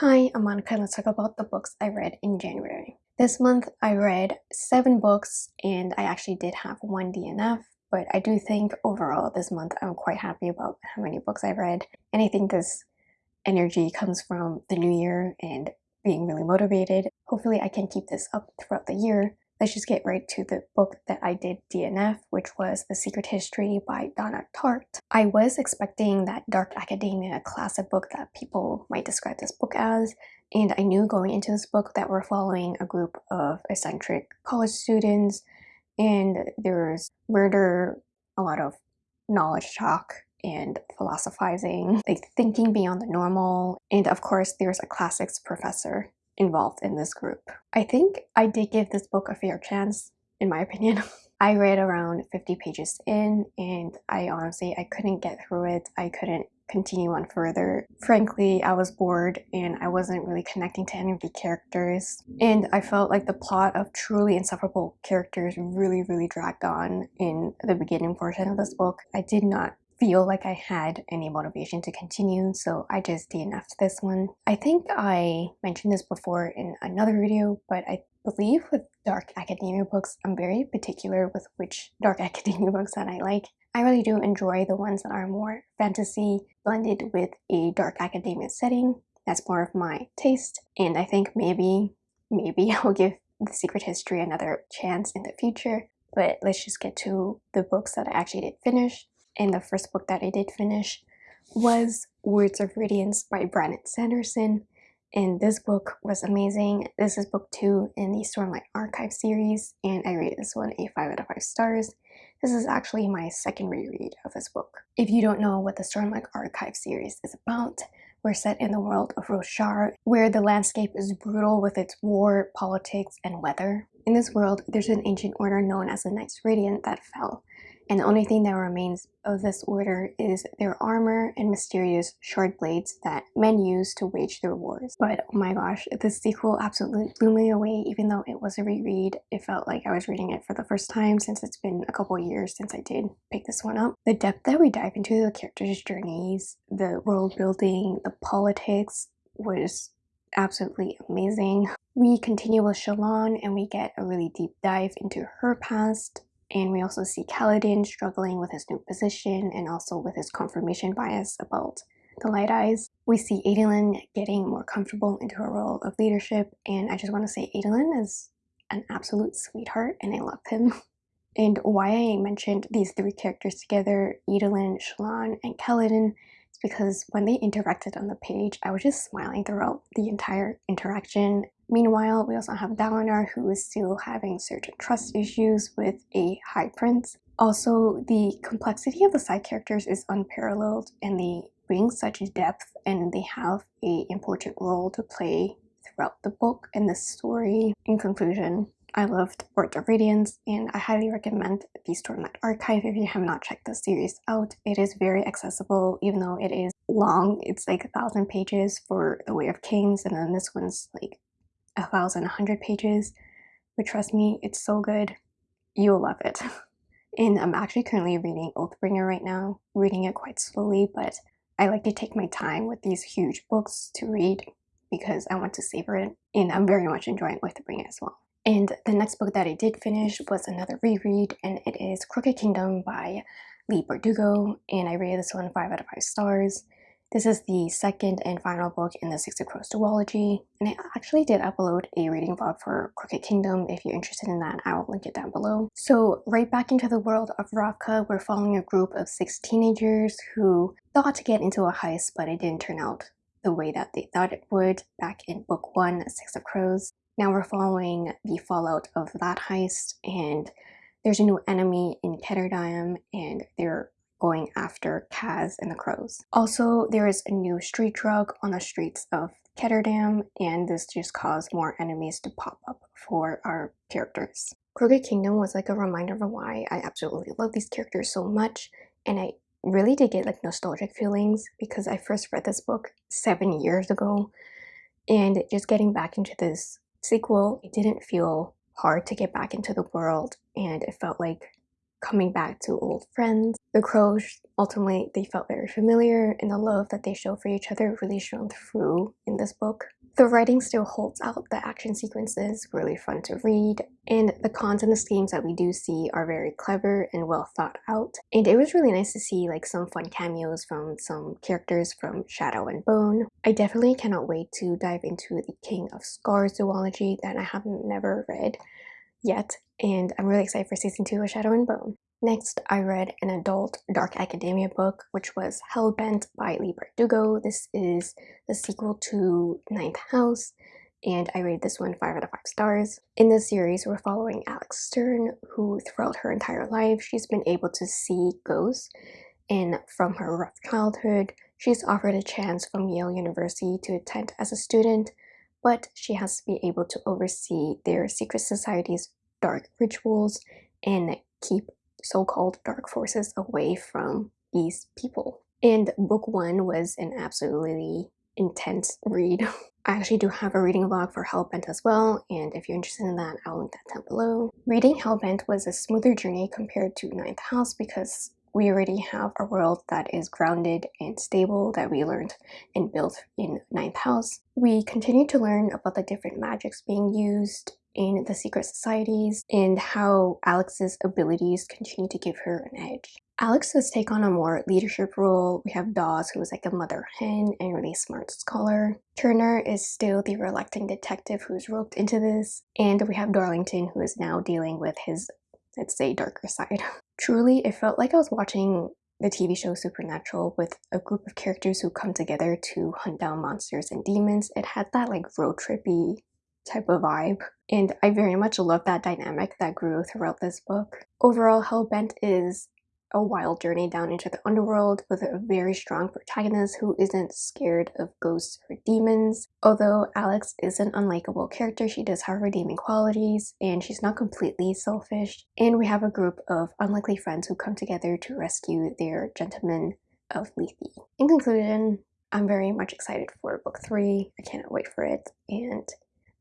Hi, I'm Monica let's talk about the books I read in January. This month I read seven books and I actually did have one DNF, but I do think overall this month I'm quite happy about how many books I read. And I think this energy comes from the new year and being really motivated. Hopefully I can keep this up throughout the year let's just get right to the book that I did DNF, which was The Secret History by Donna Tartt. I was expecting that dark academia classic book that people might describe this book as, and I knew going into this book that we're following a group of eccentric college students, and there's murder, a lot of knowledge talk, and philosophizing, like thinking beyond the normal, and of course there's a classics professor involved in this group. I think I did give this book a fair chance, in my opinion. I read around 50 pages in and I honestly, I couldn't get through it. I couldn't continue on further. Frankly, I was bored and I wasn't really connecting to any of the characters. And I felt like the plot of truly insufferable characters really, really dragged on in the beginning portion of this book. I did not feel like I had any motivation to continue, so I just DNF'd this one. I think I mentioned this before in another video, but I believe with dark academia books, I'm very particular with which dark academia books that I like. I really do enjoy the ones that are more fantasy blended with a dark academia setting. That's more of my taste, and I think maybe, maybe I'll give The Secret History another chance in the future. But let's just get to the books that I actually did finish and the first book that I did finish was Words of Radiance by Brandon Sanderson. And this book was amazing. This is book two in the Stormlight Archive series, and I rate this one a 5 out of 5 stars. This is actually my second reread of this book. If you don't know what the Stormlight Archive series is about, we're set in the world of Roshar, where the landscape is brutal with its war, politics, and weather. In this world, there's an ancient order known as the Knights Radiant that fell, and the only thing that remains of this order is their armor and mysterious shard blades that men use to wage their wars. But oh my gosh, this sequel absolutely blew me away even though it was a reread. It felt like I was reading it for the first time since it's been a couple years since I did pick this one up. The depth that we dive into the characters' journeys, the world building, the politics was absolutely amazing. We continue with Shallan and we get a really deep dive into her past and we also see Kaladin struggling with his new position and also with his confirmation bias about the Light Eyes. We see Adolin getting more comfortable into her role of leadership and I just want to say Adolin is an absolute sweetheart and I love him. And why I mentioned these three characters together, Adolin, Shallan, and Kaladin, is because when they interacted on the page, I was just smiling throughout the entire interaction Meanwhile, we also have Dalinar who is still having certain trust issues with a High Prince. Also, the complexity of the side characters is unparalleled and they bring such depth and they have a important role to play throughout the book and the story. In conclusion, I loved Words of Radiance and I highly recommend the Stormlight Archive if you have not checked the series out. It is very accessible even though it is long. It's like a thousand pages for The Way of Kings and then this one's like a thousand, a hundred pages, but trust me, it's so good. You'll love it. And I'm actually currently reading Oathbringer right now, reading it quite slowly, but I like to take my time with these huge books to read because I want to savor it, and I'm very much enjoying Oathbringer as well. And the next book that I did finish was another reread, and it is Crooked Kingdom by Leigh Bardugo, and I rated this one 5 out of 5 stars. This is the second and final book in the Six of Crows duology, and I actually did upload a reading vlog for Crooked Kingdom. If you're interested in that, I will link it down below. So right back into the world of Ravka, we're following a group of six teenagers who thought to get into a heist, but it didn't turn out the way that they thought it would back in book one, Six of Crows. Now we're following the fallout of that heist, and there's a new enemy in Ketterdam, and they're going after Kaz and the Crows. Also, there is a new street drug on the streets of Ketterdam, and this just caused more enemies to pop up for our characters. Crooked Kingdom was like a reminder of why I absolutely love these characters so much, and I really did get like nostalgic feelings because I first read this book seven years ago, and just getting back into this sequel, it didn't feel hard to get back into the world, and it felt like coming back to old friends. The crows, ultimately, they felt very familiar, and the love that they show for each other really shone through in this book. The writing still holds out, the action sequences really fun to read, and the cons and the schemes that we do see are very clever and well thought out. And it was really nice to see like some fun cameos from some characters from Shadow and Bone. I definitely cannot wait to dive into the King of Scars duology that I have never read yet, and I'm really excited for season 2 of Shadow and Bone. Next, I read an adult dark academia book, which was Hellbent by Leigh Bardugo. This is the sequel to Ninth House, and I rated this one 5 out of 5 stars. In this series, we're following Alex Stern, who throughout her entire life, she's been able to see ghosts, and from her rough childhood, she's offered a chance from Yale University to attend as a student, but she has to be able to oversee their secret society's dark rituals and keep so-called dark forces away from these people. And book one was an absolutely intense read. I actually do have a reading log for Hellbent as well, and if you're interested in that, I'll link that down below. Reading Hellbent was a smoother journey compared to Ninth House because we already have a world that is grounded and stable that we learned and built in Ninth House. We continue to learn about the different magics being used in the secret societies and how Alex's abilities continue to give her an edge. Alex does take on a more leadership role. We have Dawes, who is like a mother hen and really smart scholar. Turner is still the reluctant detective who's roped into this. And we have Darlington, who is now dealing with his, let's say, darker side. Truly, it felt like I was watching the TV show Supernatural with a group of characters who come together to hunt down monsters and demons. It had that like road trippy type of vibe. And I very much love that dynamic that grew throughout this book. Overall, Hellbent is a wild journey down into the underworld with a very strong protagonist who isn't scared of ghosts or demons. Although Alex is an unlikable character, she does have redeeming qualities and she's not completely selfish. And we have a group of unlikely friends who come together to rescue their gentleman of Lethe. In conclusion, I'm very much excited for book three. I cannot wait for it and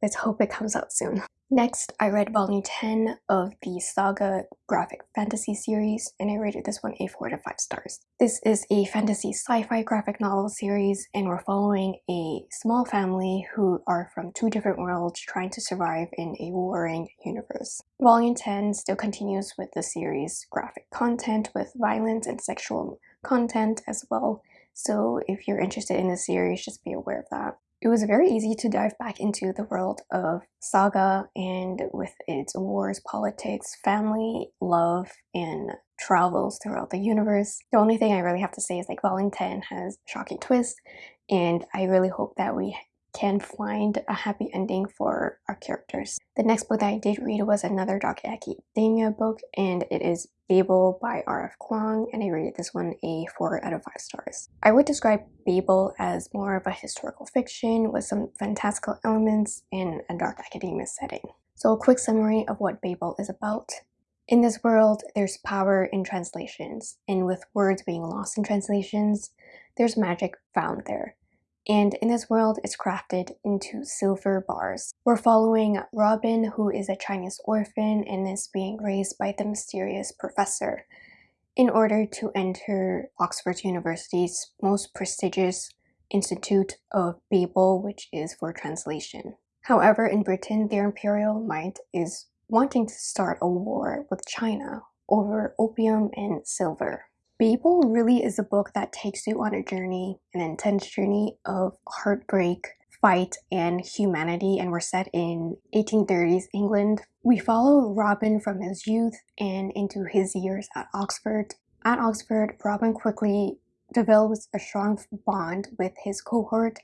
Let's hope it comes out soon. Next, I read volume 10 of the Saga graphic fantasy series, and I rated this one a 4 to 5 stars. This is a fantasy sci-fi graphic novel series, and we're following a small family who are from two different worlds trying to survive in a warring universe. Volume 10 still continues with the series graphic content with violence and sexual content as well, so if you're interested in the series, just be aware of that. It was very easy to dive back into the world of Saga and with its wars, politics, family, love, and travels throughout the universe. The only thing I really have to say is like Volume 10 has shocking twists and I really hope that we can find a happy ending for our characters. The next book that I did read was another Dark Academia book and it is Babel by R.F. Kuang and I rated this one a 4 out of 5 stars. I would describe Babel as more of a historical fiction with some fantastical elements in a dark academia setting. So a quick summary of what Babel is about. In this world, there's power in translations, and with words being lost in translations, there's magic found there and in this world it's crafted into silver bars. We're following Robin who is a Chinese orphan and is being raised by the mysterious professor in order to enter Oxford University's most prestigious Institute of Babel which is for translation. However, in Britain, their imperial might is wanting to start a war with China over opium and silver. Babel really is a book that takes you on a journey, an intense journey of heartbreak, fight, and humanity, and we're set in 1830s England. We follow Robin from his youth and into his years at Oxford. At Oxford, Robin quickly develops a strong bond with his cohort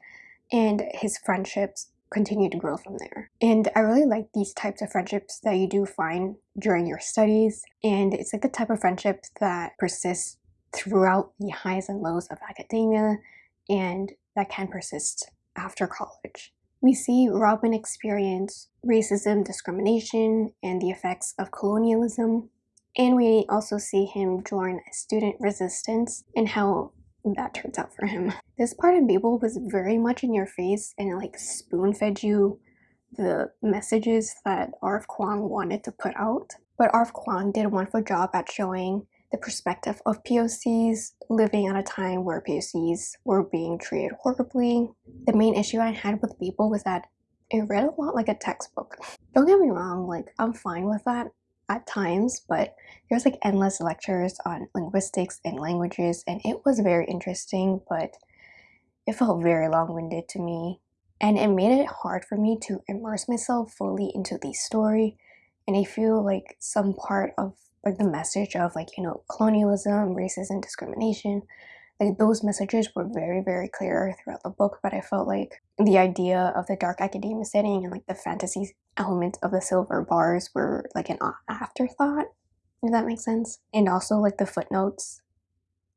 and his friendships continue to grow from there. And I really like these types of friendships that you do find during your studies. And it's like the type of friendship that persists throughout the highs and lows of academia and that can persist after college. We see Robin experience racism, discrimination, and the effects of colonialism. And we also see him join student resistance and how that turns out for him. This part of Babel was very much in your face and like spoon fed you the messages that R.F. Kuang wanted to put out. But R.F. Kuang did a wonderful job at showing the perspective of POCs living at a time where POCs were being treated horribly. The main issue I had with Babel was that it read a lot like a textbook. Don't get me wrong, like I'm fine with that at times, but there's like endless lectures on linguistics and languages, and it was very interesting, but it felt very long-winded to me. And it made it hard for me to immerse myself fully into the story. And I feel like some part of like the message of like, you know, colonialism, racism, discrimination like those messages were very very clear throughout the book but i felt like the idea of the dark academia setting and like the fantasy elements of the silver bars were like an afterthought if that makes sense. And also like the footnotes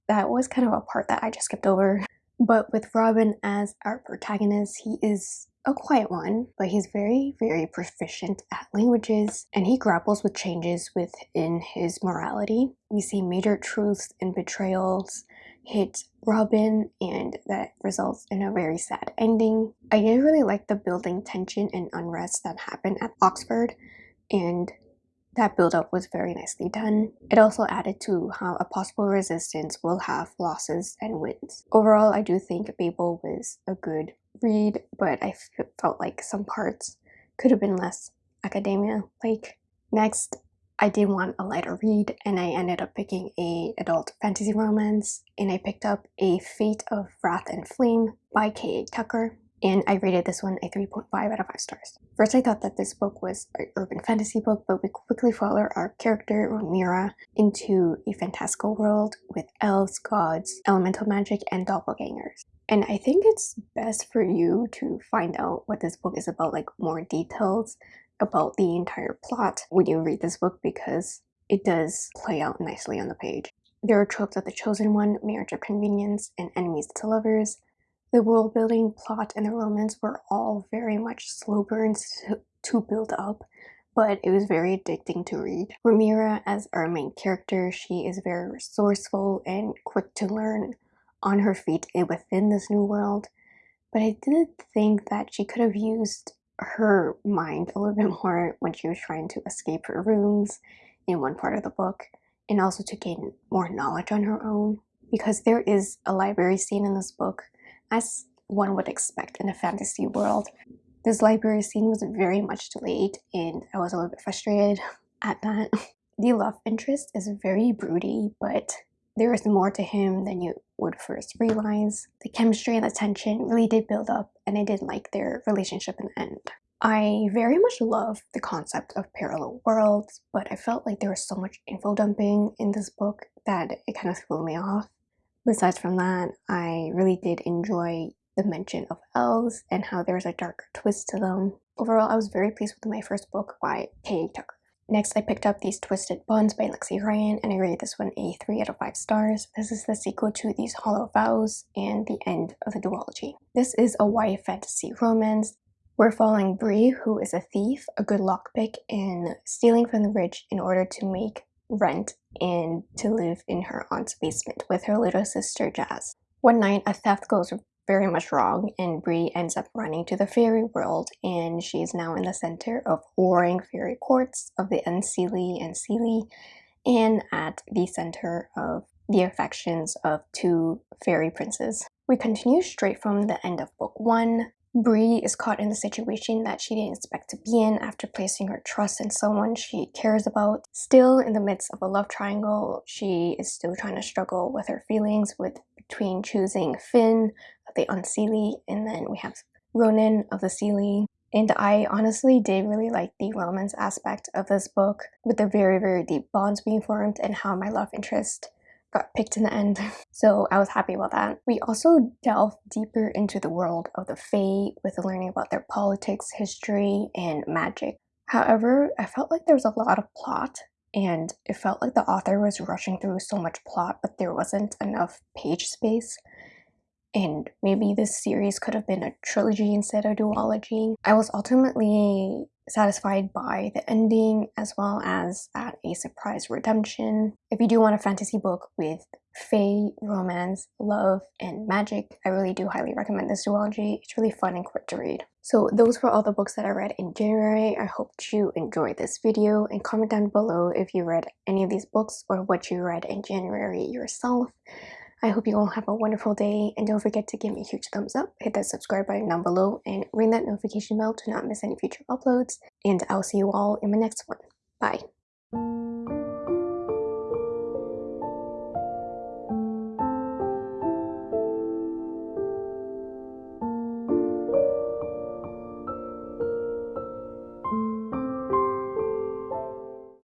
that was kind of a part that i just skipped over. But with robin as our protagonist he is a quiet one, but he's very, very proficient at languages and he grapples with changes within his morality. We see major truths and betrayals hit Robin and that results in a very sad ending. I did really like the building tension and unrest that happened at Oxford and that build-up was very nicely done. It also added to how a possible resistance will have losses and wins. Overall, I do think Babel was a good read, but I felt like some parts could have been less academia-like. Next, I did want a lighter read and I ended up picking a adult fantasy romance and I picked up A Fate of Wrath and Flame by K.A. Tucker and I rated this one a 3.5 out of 5 stars. First I thought that this book was an urban fantasy book but we quickly follow our character Romeria into a fantastical world with elves, gods, elemental magic, and doppelgangers. And I think it's best for you to find out what this book is about, like more details about the entire plot when you read this book because it does play out nicely on the page. There are tropes of the chosen one, marriage of convenience, and enemies to lovers. The world building, plot, and the romance were all very much slow burns to, to build up, but it was very addicting to read. Romeria, as our main character, she is very resourceful and quick to learn on her feet within this new world, but I did think that she could have used her mind a little bit more when she was trying to escape her rooms in one part of the book and also to gain more knowledge on her own because there is a library scene in this book as one would expect in a fantasy world. This library scene was very much delayed and I was a little bit frustrated at that. The love interest is very broody but there is more to him than you would first realize. The chemistry and the tension really did build up and I did like their relationship in the end. I very much love the concept of parallel worlds, but I felt like there was so much info dumping in this book that it kind of threw me off. Besides from that, I really did enjoy the mention of elves and how there's a darker twist to them. Overall, I was very pleased with my first book by K.A. Tucker. Next, I picked up These Twisted Bonds by Lexi Ryan, and I rated this one a 3 out of 5 stars. This is the sequel to These Hollow Vows and the end of the duology. This is a YA fantasy romance. We're following Bree, who is a thief, a good lockpick, and stealing from the rich in order to make rent and to live in her aunt's basement with her little sister Jazz. One night, a theft goes very much wrong and Bree ends up running to the fairy world and she is now in the center of warring fairy courts of the Unseelie and Seelie and at the center of the affections of two fairy princes. We continue straight from the end of book one. Bree is caught in the situation that she didn't expect to be in after placing her trust in someone she cares about. Still in the midst of a love triangle, she is still trying to struggle with her feelings with between choosing Finn, the Unseelie, and then we have Ronan of the Seelie. And I honestly did really like the romance aspect of this book with the very, very deep bonds being formed and how my love interest got picked in the end. So I was happy about that. We also delve deeper into the world of the Fae with learning about their politics, history, and magic. However, I felt like there was a lot of plot and it felt like the author was rushing through so much plot but there wasn't enough page space and maybe this series could have been a trilogy instead of duology. I was ultimately satisfied by the ending as well as at a surprise redemption. If you do want a fantasy book with fae, romance, love, and magic. I really do highly recommend this duology. It's really fun and quick to read. So those were all the books that I read in January. I hope you enjoyed this video and comment down below if you read any of these books or what you read in January yourself. I hope you all have a wonderful day and don't forget to give me a huge thumbs up, hit that subscribe button down below and ring that notification bell to not miss any future uploads and I'll see you all in my next one. Bye.